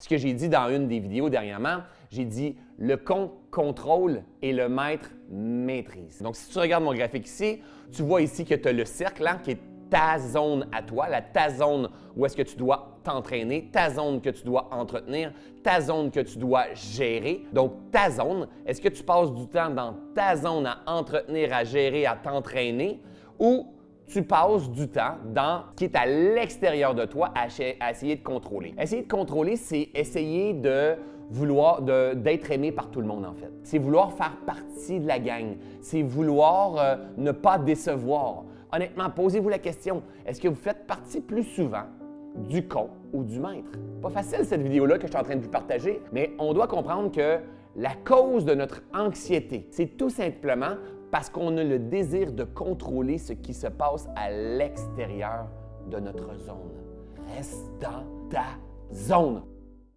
Ce que j'ai dit dans une des vidéos dernièrement, j'ai dit le con contrôle et le maître maîtrise. Donc, si tu regardes mon graphique ici, tu vois ici que tu as le cercle hein, qui est ta zone à toi, la ta zone où est-ce que tu dois t'entraîner, ta zone que tu dois entretenir, ta zone que tu dois gérer. Donc, ta zone, est-ce que tu passes du temps dans ta zone à entretenir, à gérer, à t'entraîner ou tu passes du temps dans ce qui est à l'extérieur de toi à, essayer de contrôler. Essayer de contrôler, c'est essayer de vouloir d'être aimé par tout le monde en fait. C'est vouloir faire partie de la gang. C'est vouloir euh, ne pas décevoir. Honnêtement, posez-vous la question, est-ce que vous faites partie plus souvent du con ou du maître? Pas facile cette vidéo-là que je suis en train de vous partager, mais on doit comprendre que la cause de notre anxiété, c'est tout simplement parce qu'on a le désir de contrôler ce qui se passe à l'extérieur de notre zone. Reste dans ta zone.